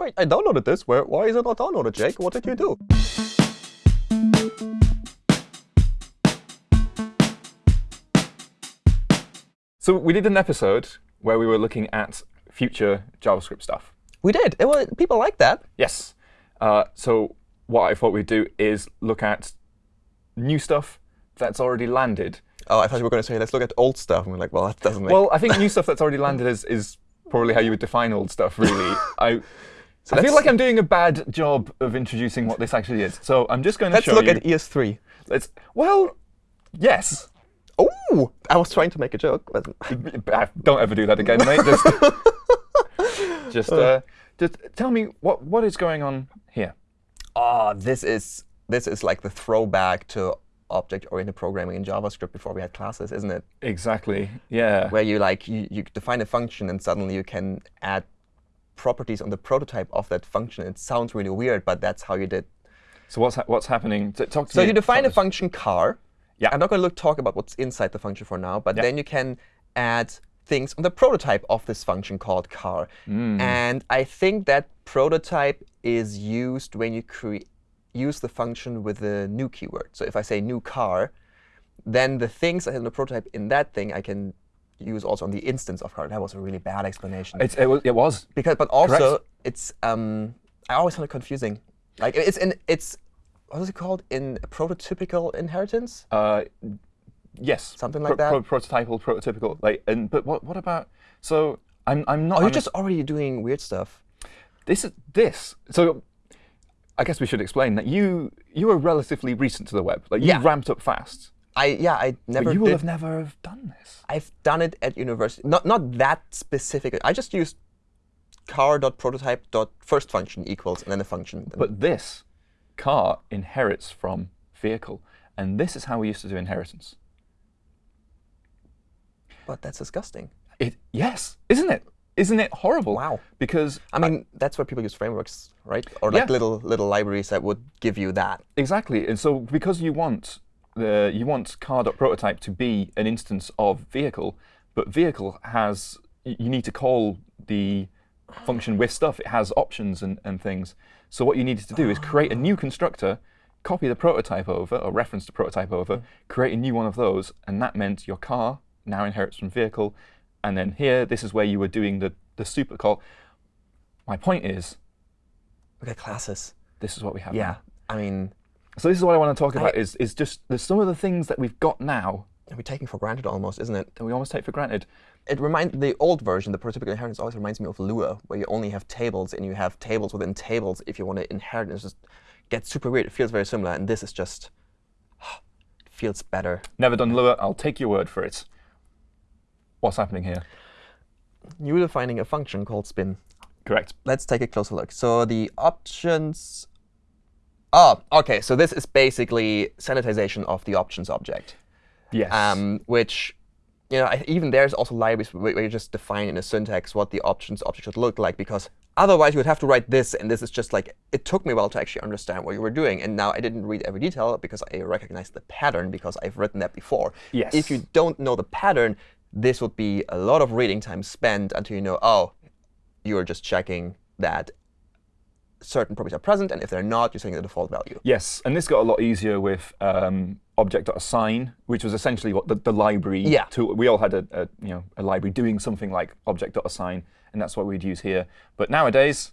wait, I downloaded this. Where, why is it not downloaded, Jake? What did you do? So we did an episode where we were looking at future JavaScript stuff. We did. It was, people like that. Yes. Uh, so what I thought we'd do is look at new stuff that's already landed. Oh, I thought you were going to say, let's look at old stuff. And we're like, well, that doesn't make Well, I think new stuff that's already landed is, is probably how you would define old stuff, really. I, So I feel like I'm doing a bad job of introducing what this actually is. So I'm just going to Let's look at E ES3. Let's, well, yes. Oh, I was trying to make a joke. But Ah, Don't ever do that again, mate. Just, just, uh, just tell me what what is going on here. oh, this is this is like the throwback to object-oriented programming in JavaScript before we had classes, isn't it? Exactly. Yeah. Where you like you, you define a function and suddenly you can add properties on the prototype of that function. It sounds really weird, but that's how you did. So what's ha what's happening? T- Talk to So me. you define a talk us. function car. Yeah. I'm not going to look talk about what's inside the function for now, but Yeah. then you can add things on the prototype of this function called car. Mm. And I think that prototype is used when you create use the function with the new keyword. So if I say new car, then the things I have in the prototype in that thing I can use also on the instance of car. That was a really bad explanation. It's, it, was, it was. because, but also correct. it's um, I always find it confusing. Like it's in it's what is it called in prototypical inheritance? Uh, yes. Something like that? prototypal, prototypical. Like, and but what what about? So I'm I'm not. Oh, you're I'm a- just already doing weird stuff. this is this. So I guess we should explain that you you are relatively recent to the web. Like you Yeah. ramped up fast. I yeah, I never But you will did. have never have done this. I've done it at university. Not not that specific. I just used car.prototype.first function equals and then a function. But this car inherits from vehicle, and this is how we used to do inheritance. but that's disgusting. It yes, isn't it? Isn't it horrible? Wow. Because I mean, that's where people use frameworks, right? Or like Yeah. little little libraries that would give you that. Exactly, and so because you want the you want car.prototype to be an instance of vehicle, but vehicle has you need to call the function with stuff. It has options and, and things. So what you needed to do is create a new constructor, copy the prototype over or reference the prototype over, create a new one of those, and that meant your car now inherits from vehicle. And then here, this is where you were doing the the super call. My point is, Look at classes. this is what we have. Yeah. now. I mean, So this is what I want to talk I- about is, is just there's some of the things that we've got now that we're taking for granted almost, isn't it? that we almost take for granted. It reminds the old version, the prototypical inheritance, always reminds me of Lua, where you only have tables and you have tables within tables if you want to inherit. It just gets super weird. It feels very similar, and this is just it feels better. Never done Lua, I'll take your word for it. What's happening here? You're defining a function called spin. Correct. Let's take a closer look. So the options. Oh, OK. So this is basically sanitization of the options object, Yes. um, which you know, even there's also libraries where you just define in a syntax what the options object should look like, because otherwise you would have to write this, and this is just like it took me a while to actually understand what you were doing, and now I didn't read every detail because I recognize the pattern because I've written that before. Yes. If you don't know the pattern, this would be a lot of reading time spent until you know, oh, you're just checking that certain properties are present, and if they're not, you're setting the default value. yes, and this got a lot easier with um, object.assign, which was essentially what the, the library Yeah. tool. We all had a, a you know a library doing something like object.assign, and that's what we'd use here. But nowadays,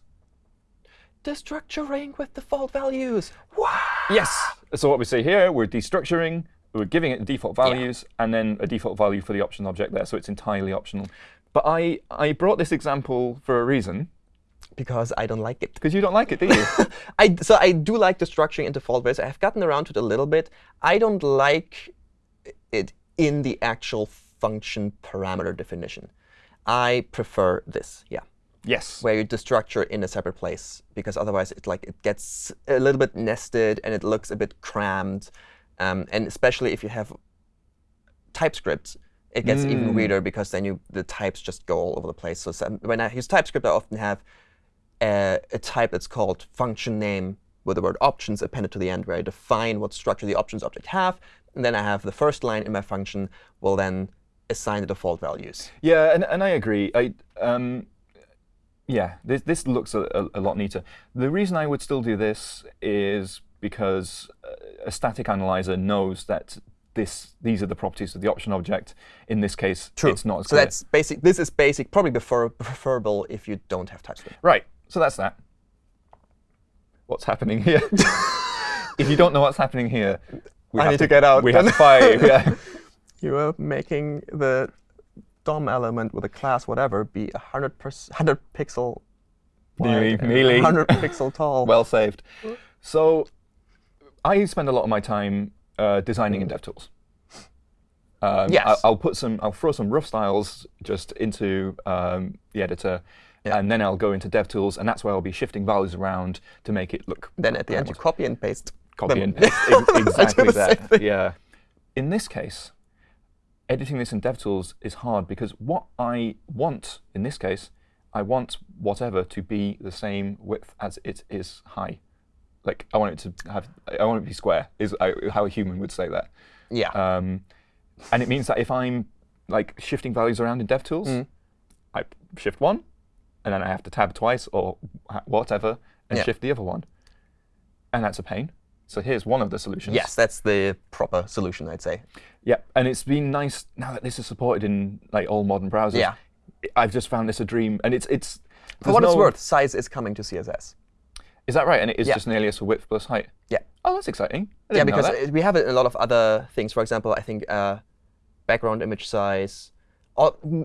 Destructuring with default values. Wow. yes. So what we see here, we're destructuring, we're giving it default values, and then a default value for the option object there, so it's entirely optional. But I, I brought this example for a reason, Because I don't like it. because you don't like it, do you? I, so I do like the structuring in default ways. I've gotten around to it a little bit. I don't like it in the actual function parameter definition. I prefer this, yeah, yes. where you destructure in a separate place, because otherwise it like it gets a little bit nested and it looks a bit crammed. Um, and especially if you have TypeScript, it gets even Mm. weirder because then you the types just go all over the place. So some, when I use TypeScript, I often have a, a type that's called function name with the word options appended to the end, where I define what structure the options object have. And then I have the first line in my function will then assign the default values. Yeah, and, and I agree. I, um, Yeah, this, this looks a, a, a lot neater. The reason I would still do this is because a static analyzer knows that this these are the properties of the option object. In this case, True. it's not as So clear. that's basic. This is basic, probably prefer, preferable if you don't have TypeScript. Right, so that's that. What's happening here? if you don't know what's happening here, we I have need to get out We have to fight. Yeah. You are making the DOM element with a class whatever be 100, 100 pixel Nearly, wide nearly. 100 pixel tall. well saved. So I spend a lot of my time uh, designing in DevTools. Um, Yes. I, I'll put some, I'll throw some rough styles just into um, the editor, Yeah. and then I'll go into DevTools, and that's where I'll be shifting values around to make it look. then at the end, you copy and paste. copy them. and paste ex- I do exactly that. Yeah. In this case, editing this in DevTools is hard because what I want in this case, I want whatever to be the same width as it is high. Like I want it to have, I want it to be square. Is how a human would say that. Yeah. Um, and it means that if I'm like shifting values around in DevTools, Mm. I shift one, and then I have to tab twice or whatever, and Yeah. shift the other one. And that's a pain. So here's one of the solutions. yes, that's the proper solution, I'd say. Yeah, and it's been nice now that this is supported in like all modern browsers. Yeah. I've just found this a dream, and it's it's. For what it's worth, size is coming to CSS. Is that right? And it is Yeah. just an alias for width plus height. Yeah. Oh, that's exciting. Yeah, because we have a lot of other things. For example, I think uh, background image size.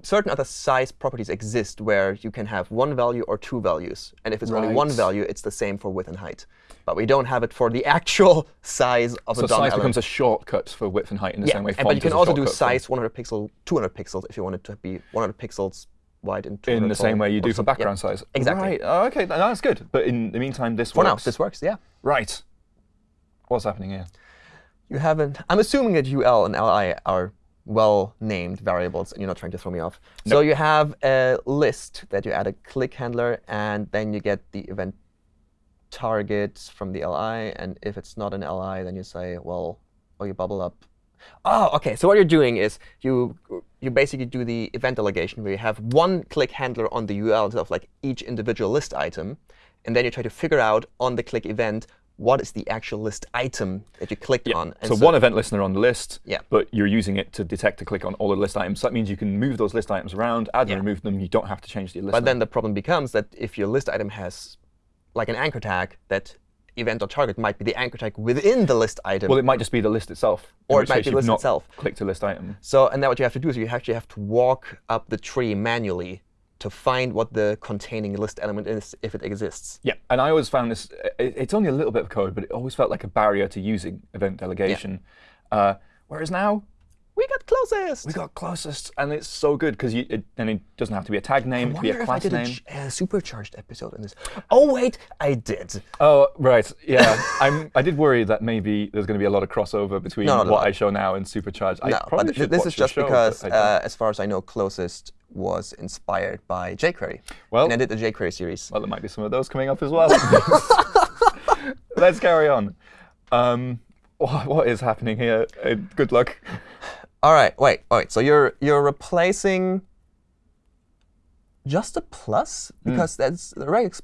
Certain other size properties exist where you can have one value or two values. And if it's only one value, it's the same for width and height. But we don't have it for the actual size of so a DOM size element. becomes a shortcut for width and height in the yeah, same way. and- but you can also do size 100 pixel, 200 pixels if you want it to be 100 pixels wide and 200 in the same way you do for something. Yeah. background size. exactly. Right. Oh, okay. No, that's good. But in the meantime, this For now, works. this works, yeah. Right. What's happening here? You haven't. I'm assuming that UL and LI are well-named variables, and you're not trying to throw me off. So you have a list that you add a click handler, and then you get the event target from the LI. And if it's not an LI, then you say, well, or you bubble up. Oh, OK. So what you're doing is you you basically do the event delegation where you have one click handler on the UL of like each individual list item, and then you try to figure out on the click event what is the actual list item that you clicked on. And So, one event listener on the list, Yeah. but you're using it to detect a click on all the list items. So that means you can move those list items around, add Yeah. and remove them. You don't have to change the list. But then the problem becomes that if your list item has like an anchor tag, that event or target might be the anchor tag within the list item. Well, it might just be the list itself. Or it might be you've list itself. Click a list item. so and then what you have to do is you actually have to walk up the tree manually to find what the containing list element is if it exists. Yeah, and I always found this. It, it's only a little bit of code, but it always felt like a barrier to using event delegation. Uh, whereas now We got closest. we got closest, and it's so good because you it, and it doesn't have to be a tag name. I It could be a if I did a, name. ch- a supercharged episode in this. Oh wait, I did. Oh, right. Yeah, I'm. I did worry that maybe there's going to be a lot of crossover between No, what. I show now and supercharged. I no, probably but should this is just show, because, uh, as far as I know, closest was inspired by jQuery. Well- and I did the jQuery series. Well, there might be some of those coming up as well. Let's carry on. Um, what is happening here? Uh, good luck. All right, wait, wait. So you're you're replacing just a plus Hmm. because that's the regex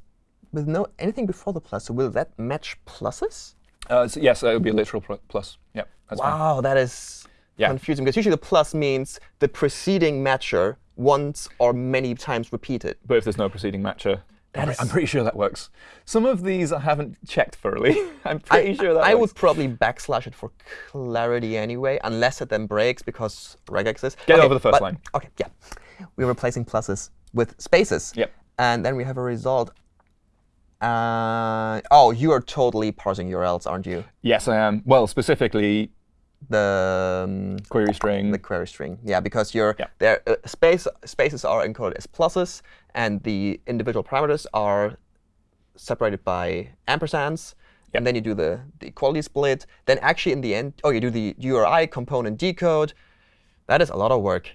with no anything before the plus. So will that match pluses? Uh, so yes, it would be a literal plus. Yeah, that's fine. Wow, that is Yeah. confusing because usually the plus means the preceding matcher once or many times repeated. But if there's no preceding matcher, I'm, is- I'm pretty sure that works. Some of these I haven't checked thoroughly. I'm pretty sure that I works. would probably backslash it for clarity anyway, unless it then breaks because regex is. Get Okay, over the first but- line. OK, yeah. We're replacing pluses with spaces. Yep. And then we have a result. Uh, oh, you are totally parsing URLs, aren't you? Yes, I am. Well, specifically The um, query string. the query string. Yeah, because you're Yeah. there. Uh, space spaces are encoded as pluses, and the individual parameters are separated by ampersands. And then you do the, the equality split. Then actually in the end, oh, you do the URI component decode. That is a lot of work.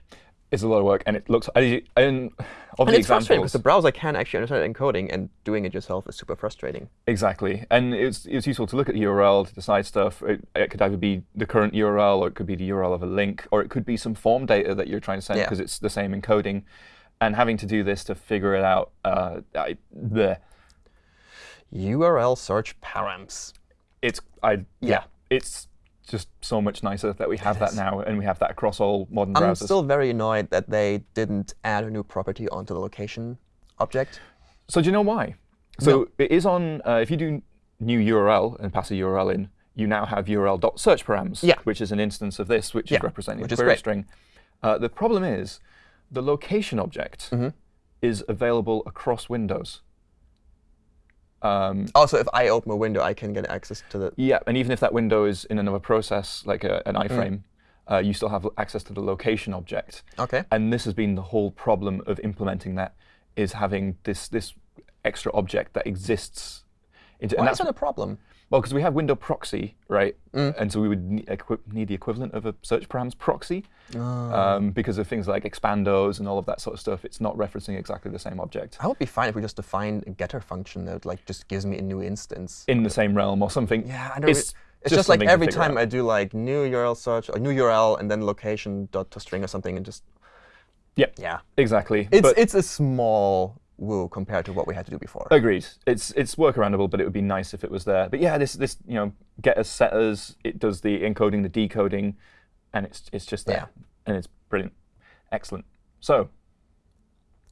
It's a lot of work, and it looks. I, and of And the it's frustrating because the browser can actually understand encoding, and doing it yourself is super frustrating. exactly, and it's it's useful to look at the URL to decide stuff. It, it could either be the current URL, or it could be the URL of a link, or it could be some form data that you're trying to send Yeah. because it's the same encoding. and having to do this to figure it out, uh, I, bleh. URL search params. it's I yeah. Yeah. it's just so much nicer that we have that now, and we have that across all modern browsers. I'm still very annoyed that they didn't add a new property onto the location object. So do you know why? So it is on, uh, if you do new URL and pass a URL in, you now have URL.search params, Yeah. which is an instance of this, which Yeah, is representing which a query string. Uh, the problem is the location object Mm-hmm. is available across Windows. Um, Also, if I open a window, I can get access to the. yeah, and even if that window is in another process, like a, Mm. an iframe, uh, you still have access to the location object. OK. And this has been the whole problem of implementing that, is having this this extra object that exists. Into, Why and is that's that a problem? Well, because we have window proxy, right? Mm. And so we would ne- need the equivalent of a search params proxy. Ah. Um, because of things like expandos and all of that sort of stuff, it's not referencing exactly the same object I would be fine if we just defined a getter function that like just gives me a new instance. in the same realm or something. Yeah, I don't. It's, It's, it's just, like every time out. I do like new URL search or new URL and then location dot to string or something and just Yeah, yeah. exactly. It's but it's a small woo compared to what we had to do before. agreed. It's it's workaroundable, but it would be nice if it was there. But yeah, this this you know getters setters, it does the encoding, the decoding, and it's it's just there, Yeah. and it's brilliant, excellent. So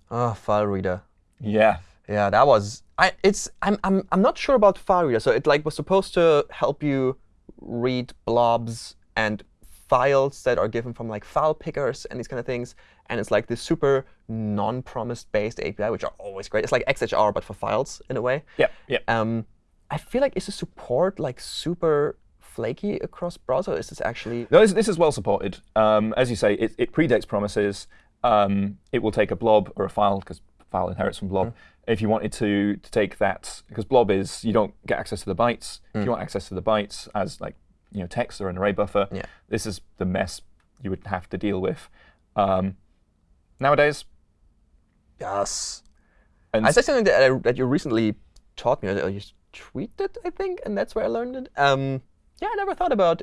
Ah, file reader. yeah, Yeah, that was. I. It's. I'm. I'm. I'm not sure about file reader. So it like was supposed to help you read blobs and files that are given from like file pickers and these kind of things. And it's like this super non-promised based API, which are always great. It's like XHR but for files in a way. yeah, yeah. Um, I feel like is the support like super flaky across browser? Is this actually? No, this, this is well supported. Um, as you say, it, it predates promises. Um, it will take a blob or a file because file inherits from Mm. blob. If you wanted to, to take that, because blob is you don't get access to the bytes. If you want access to the bytes as like you know text or an array buffer, Yeah. this is the mess you would have to deal with. Um, nowadays, Yes. and I said something that, I, that you recently taught me. Or you tweeted, I think, and that's where I learned it. Um, yeah, I never thought about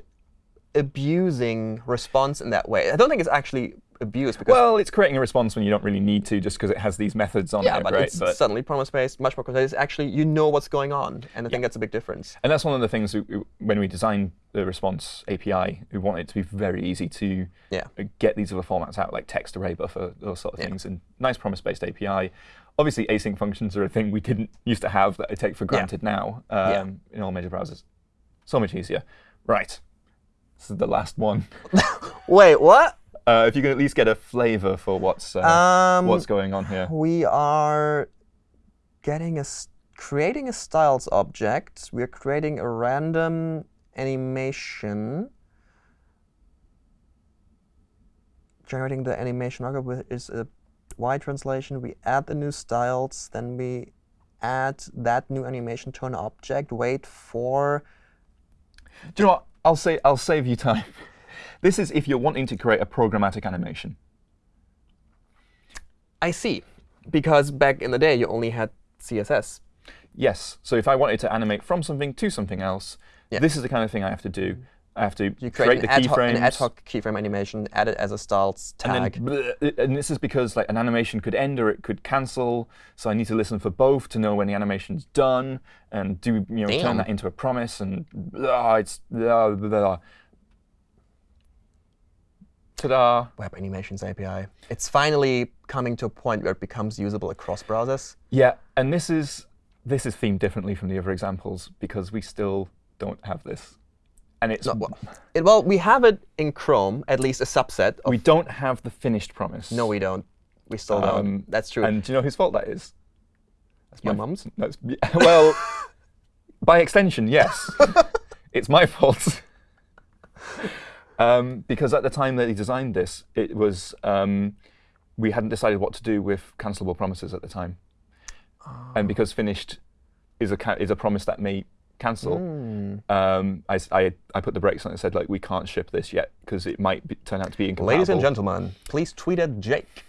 abusing response in that way. I don't think it's actually abuse because well, it's creating a response when you don't really need to, just because it has these methods on yeah, it, but right? it's suddenly promise-based, much more concise. Actually, you know what's going on, and I think that's a big difference. And that's one of the things we- when we designed the response API, we want it to be very easy to Yeah. get these other formats out, like text array buffer, those sort of Yeah. things, and nice promise-based API. Obviously, async functions are a thing we didn't used to have that I take for granted now um, Yeah. in all major browsers. So much easier. Right. This is the last one. Wait, what? Uh, if you can at least get a flavor for what's uh, Um, what's going on here. We are getting a creating a styles object. We're creating a random animation. Generating the animation algorithm is a Y translation. We add the new styles, then we add that new animation to an object. Wait for Do you know what? I'll say I'll save you time. this is if you're wanting to create a programmatic animation. I see, because back in the day you only had CSS. Yes. So if I wanted to animate from something to something else, Yeah. this is the kind of thing I have to do. I have to You create, create, the ad keyframes. an ad hoc keyframe animation, add it as a styles tag. And, then, and this is because like an animation could end or it could cancel. So I need to listen for both to know when the animation's done and do you know Damn. turn that into a promise and blah, it's ah, blah, blah, blah. Ta-da! Web Animations API. It's finally coming to a point where it becomes usable across browsers. Yeah, and this is this is themed differently from the other examples because we still don't have this, and it's No, well, it, well, we have it in Chrome, at least a subset. Of, we don't have the finished promise. no, we don't. We still Um, don't. That's true. And do you know whose fault that is? That's Your my- mum's? That's, well, by extension, yes. it's my fault. Um, because at the time that he designed this, it was um, we hadn't decided what to do with cancelable promises at the time, and because finished is a is a promise that may cancel. Hmm. Um, I, I- I put the brakes on it and said like we can't ship this yet because it might be, turn out to be incompatible. Ladies and gentlemen, please tweet at Jake.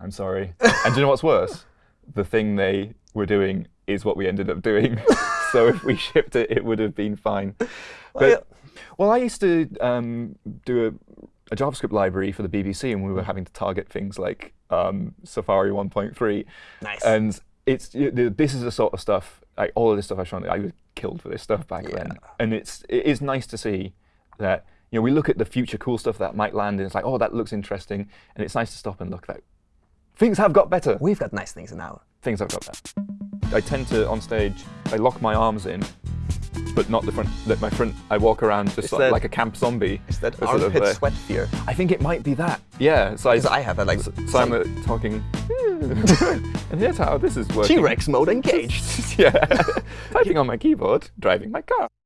I'm sorry. and do you know what's worse? The thing they were doing is what we ended up doing. so if we shipped it, it would have been fine. But, well, I used to um, do a JavaScript library for the BBC, and we were having to target things like um, Safari 1.3. Nice. And it's this is the sort of stuff, like all of this stuff I've shown. I was killed for this stuff back Yeah. then, and it's it is nice to see that you know we look at the future cool stuff that might land, and it's like, oh, that looks interesting, and it's nice to stop and look that things have got better. We've got nice things now. Things have got better. I tend to on stage, I lock my arms in, but not the front. That my front. I walk around just like, that- like a camp zombie. Is that Sort of, uh, sweat fear? I think it might be that. Yeah. So I, I have that, like, so, so I'm uh, talking, and here's how this is working. T-Rex mode engaged. yeah. Typing on my keyboard, driving my car.